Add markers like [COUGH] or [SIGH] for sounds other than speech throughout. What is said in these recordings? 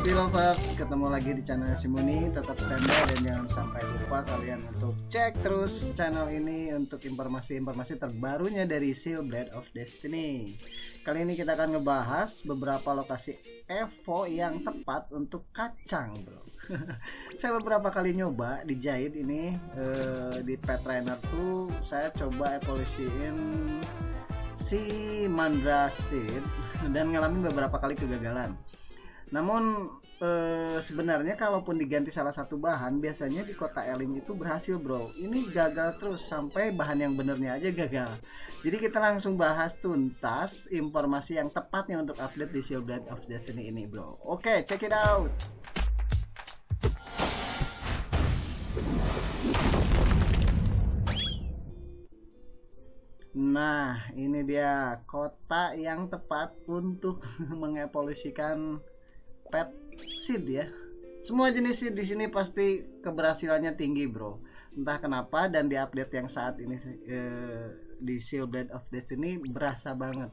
Si lovers, ketemu lagi di channel Simuni. Tetap standby dan jangan sampai lupa kalian untuk cek terus channel ini untuk informasi-informasi terbarunya dari Seal Blade of Destiny. Kali ini kita akan ngebahas beberapa lokasi Evo yang tepat untuk kacang, bro. [LAUGHS] saya beberapa kali nyoba dijahit ini eh, di pet trainer tuh saya coba evolusiin si Mandrasid [LAUGHS] dan ngalamin beberapa kali kegagalan. Namun e, sebenarnya kalaupun diganti salah satu bahan biasanya di kota Elim itu berhasil bro. Ini gagal terus sampai bahan yang benernya aja gagal. Jadi kita langsung bahas tuntas informasi yang tepatnya untuk update di Seal Blade of Destiny ini bro. Oke check it out. Nah, ini dia kota yang tepat untuk [LAUGHS] mengevolusikan pet seed ya. Semua jenis seed di sini pasti keberhasilannya tinggi bro. Entah kenapa dan di update yang saat ini eh, di Seal Blade of Destiny berasa banget.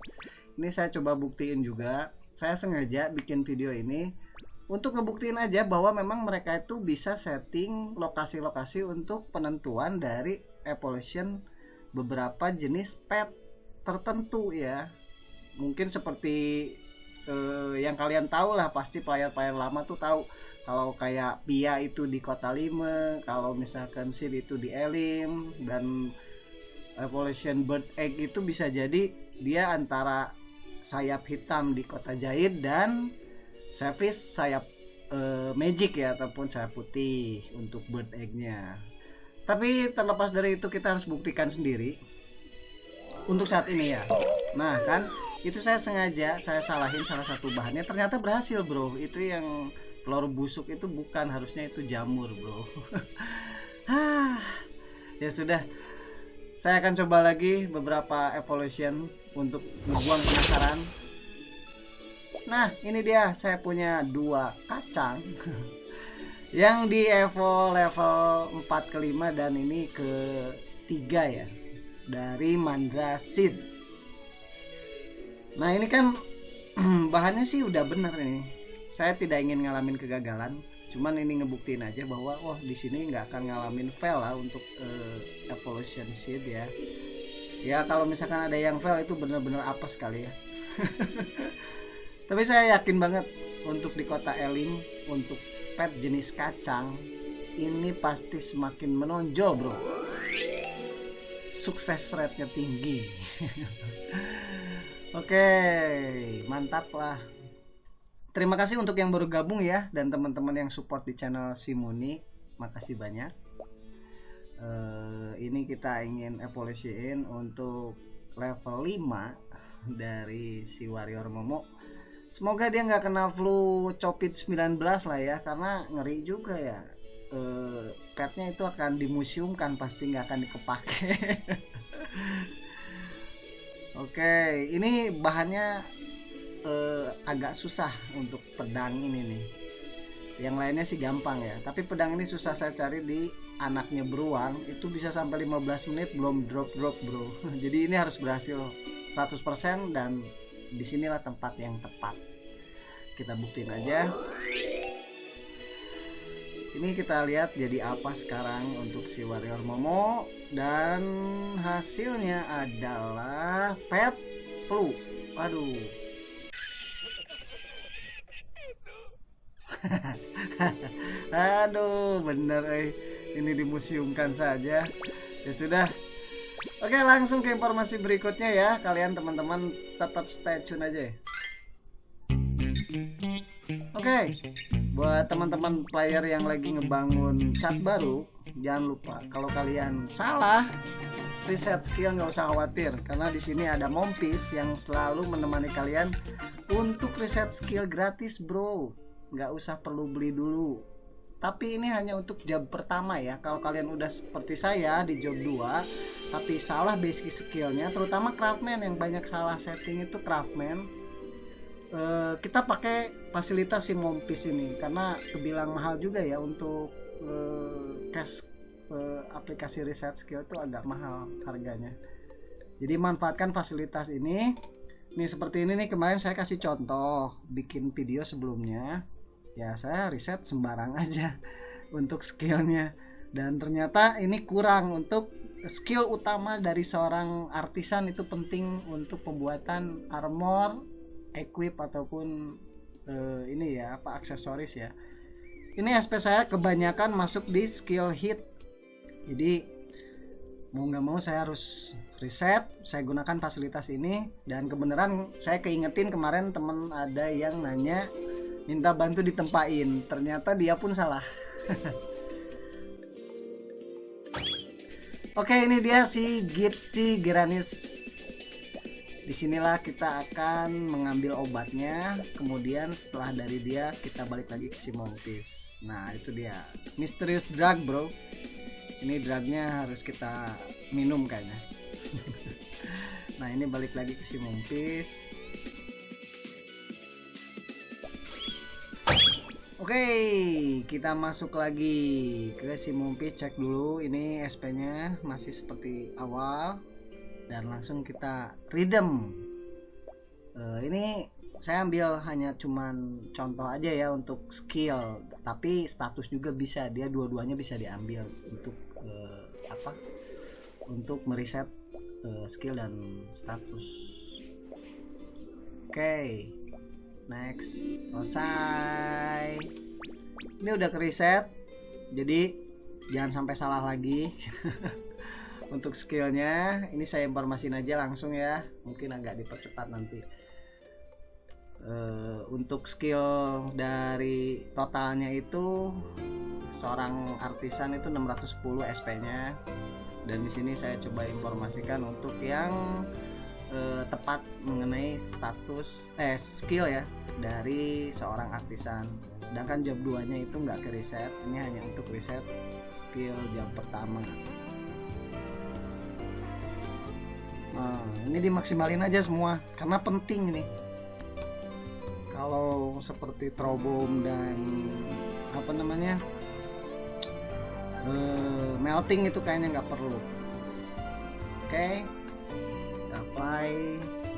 Ini saya coba buktiin juga. Saya sengaja bikin video ini untuk ngebuktiin aja bahwa memang mereka itu bisa setting lokasi-lokasi untuk penentuan dari evolution beberapa jenis pet tertentu ya. Mungkin seperti eh, yang kalian tahu lah pasti player-player lama tuh tahu kalau kayak Pia itu di Kota Lima, kalau misalkan Sid itu di Elim dan Evolution Bird Egg itu bisa jadi dia antara sayap hitam di Kota Jahit dan Service sayap uh, Magic ya ataupun sayap putih untuk Bird Egg-nya. Tapi terlepas dari itu kita harus buktikan sendiri untuk saat ini ya. Nah kan itu saya sengaja saya salahin salah satu bahannya ternyata berhasil bro. Itu yang telur busuk itu bukan harusnya itu jamur bro. [LAUGHS] Ah ya sudah. Saya akan coba lagi beberapa evolution untuk membuang penasaran. Nah ini dia saya punya dua kacang [LAUGHS] yang di evo level 4 ke 5 dan ini ke 3 ya dari Mandrasid Nah ini kan [CLEARS THROAT] bahannya sih udah bener nih. Saya tidak ingin ngalamin kegagalan. Cuman ini ngebuktiin aja bahwa wah di sini nggak akan ngalamin fail lah untuk uh, evolution seed ya. Ya kalau misalkan ada yang fail itu bener-bener apa sekali ya. [LAUGHS] Tapi saya yakin banget untuk di kota Eling untuk pet jenis kacang ini pasti semakin menonjol bro. Sukses rate-nya tinggi. [LAUGHS] Oke, mantap lah. Terima kasih untuk yang baru gabung ya dan teman-teman yang support di channel Simuni. Makasih banyak. Uh, ini kita ingin evolusiin untuk level 5 dari si Warrior Momo. Semoga dia nggak kena flu COVID 19 lah ya karena ngeri juga ya. Uh, petnya itu akan dimuseumkan pasti nggak akan dikepake. [LAUGHS] Oke, ini bahannya eh, agak susah untuk pedang ini nih. Yang lainnya sih gampang ya, tapi pedang ini susah saya cari di anaknya beruang itu bisa sampai 15 menit belum drop drop bro. [LAUGHS] Jadi ini harus berhasil 100% dan di sinilah tempat yang tepat. Kita buktiin aja ini kita lihat jadi apa sekarang untuk si warrior momo. Dan hasilnya adalah pet flu. Waduh. [LAUGHS] Aduh bener eh. Ini dimuseumkan saja. Ya sudah. Oke langsung ke informasi berikutnya ya. Kalian teman-teman tetap stay tune aja oke buat teman-teman player yang lagi ngebangun chat baru jangan lupa kalau kalian salah reset skill nggak usah khawatir. Karena di sini ada Mompis yang selalu menemani kalian untuk reset skill gratis bro. Nggak usah perlu beli dulu. Tapi ini hanya untuk job pertama ya. Kalau kalian udah seperti saya di job 2 tapi salah basic skillnya terutama craftman. Yang banyak salah setting itu craftman. Uh, kita pakai fasilitas si Mompis ini karena kebilang mahal juga ya untuk uh, cash uh, aplikasi reset skill itu agak mahal harganya. Jadi manfaatkan fasilitas ini. Nih seperti ini nih kemarin saya kasih contoh bikin video sebelumnya. ya saya riset sembarang [LAUGHS] aja untuk skillnya dan ternyata ini kurang untuk skill utama dari seorang artisan itu penting untuk pembuatan armor, equip ataupun uh, ini ya apa aksesoris ya. Ini SP saya kebanyakan masuk di skill hit. Jadi mau nggak mau saya harus riset, saya gunakan fasilitas ini dan kebenaran saya keingetin kemarin temen ada yang nanya minta bantu ditempain, ternyata dia pun salah. [LAUGHS] Oke, ini dia si Gypsy Geranius. Di sinilah kita akan mengambil obatnya. Kemudian setelah dari dia kita balik lagi ke si Montis. Nah, itu dia. Mysterious drug, bro. Ini drugnya harus kita minum kayaknya. [LAUGHS] nah, ini balik lagi ke si Montis. Oke, kita masuk lagi ke si Mumpi cek dulu ini SP-nya masih seperti awal dan langsung kita redeem. Uh, ini saya ambil hanya cuman contoh aja ya untuk skill, tapi status juga bisa dia dua-duanya bisa diambil untuk uh, apa? Untuk meriset uh, skill dan status. Oke. Okay next selesai ini udah ke reset jadi jangan sampai salah lagi [LAUGHS] untuk skillnya ini saya informasin aja langsung ya. Mungkin agak dipercepat nanti. Uh, untuk skill dari totalnya itu seorang artisan itu 610 SP nya dan di sini saya coba informasikan untuk yang uh, tepat mengenai status eh skill ya dari seorang artisan. Sedangkan job 2 nya itu nggak ke reset ini hanya untuk reset skill jam pertama nah ini dimaksimalin aja semua karena penting ini. Kalau seperti trobom dan apa namanya uh, melting itu kayaknya nggak perlu. Oke okay apply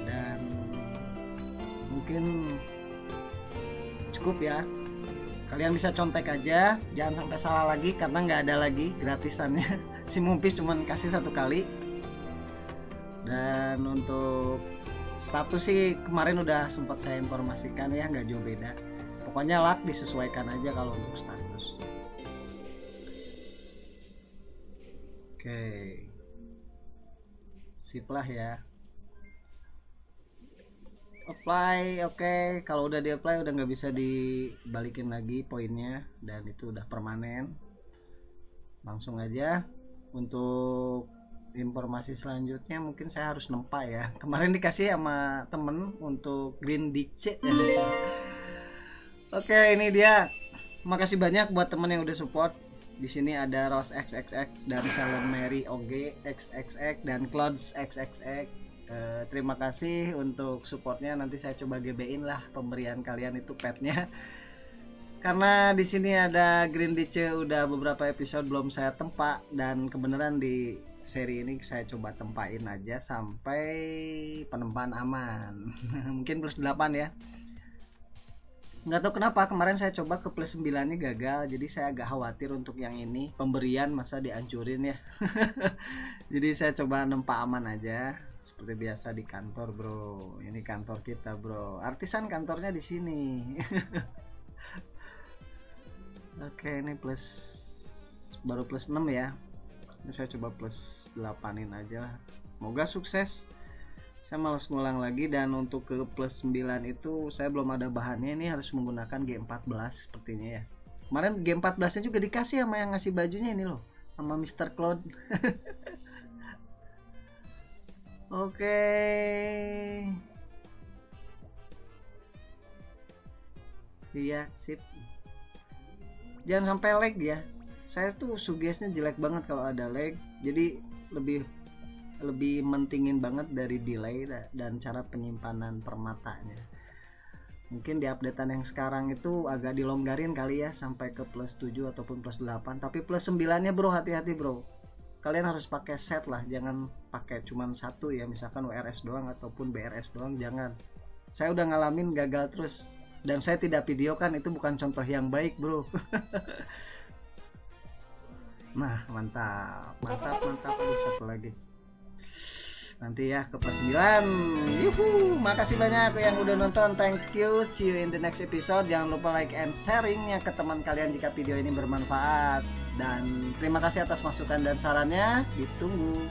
dan mungkin cukup ya. Kalian bisa contek aja jangan sampai salah lagi karena nggak ada lagi gratisannya. [LAUGHS] Si mumpis cuma kasih satu kali dan untuk status sih kemarin udah sempat saya informasikan ya nggak jauh beda. Pokoknya luck disesuaikan aja kalau untuk status. Oke. Sip lah ya. Apply oke. Okay. kalau udah di apply udah nggak bisa dibalikin lagi poinnya. Dan itu udah permanen. Langsung aja. Untuk informasi selanjutnya mungkin saya harus nempa ya. Kemarin dikasih sama temen untuk green DC ya. oke ini dia. Makasih banyak buat temen yang udah support. Di sini ada Rose XXX dan Salem Mary OG XXX dan Clouds XXX Eh, terima kasih untuk supportnya. Nanti saya coba GB-in lah pemberian kalian itu petnya. Karena di sini ada Green DC udah beberapa episode belum saya tempa dan kebenaran di seri ini saya coba tempain aja sampai penempaan aman. [LAUGHS] Mungkin plus 8 ya. Nggak tahu kenapa kemarin saya coba ke plus 9 nya gagal jadi saya agak khawatir untuk yang ini. Pemberian masa dihancurin ya. [LAUGHS] Jadi saya coba nempa aman aja seperti biasa di kantor bro. Ini kantor kita bro. Artisan kantornya di sini. [LAUGHS] Oke ini plus baru plus 6 ya saya coba plus 8in aja semoga sukses saya malas ngulang lagi dan untuk ke plus 9 itu saya belum ada bahannya ini harus menggunakan G14 sepertinya ya kemarin G14 nya juga dikasih sama yang ngasih bajunya ini loh sama Mr. Cloud [LAUGHS] Oke. Iya, sip. Jangan sampai lag ya. Saya tuh sugesnya jelek banget kalau ada lag. Jadi lebih lebih mentingin banget dari delay dan cara penyimpanan permatanya. Mungkin di updatean yang sekarang itu agak dilonggarin kali ya sampai ke plus 7 ataupun plus 8. Tapi plus 9 nya bro hati-hati bro kalian harus pakai set lah jangan pakai cuman satu ya misalkan WRS doang ataupun BRS doang jangan saya udah ngalamin gagal terus dan saya tidak videokan itu bukan contoh yang baik bro [LAUGHS] nah mantap. Mantap mantap. Aduh, satu lagi. Nanti ya ke plus 9 yuhu makasih banyak yang udah nonton. Thank you. See you in the next episode. Jangan lupa like and sharingnya ke teman kalian jika video ini bermanfaat. Dan terima kasih atas masukan dan sarannya. Ditunggu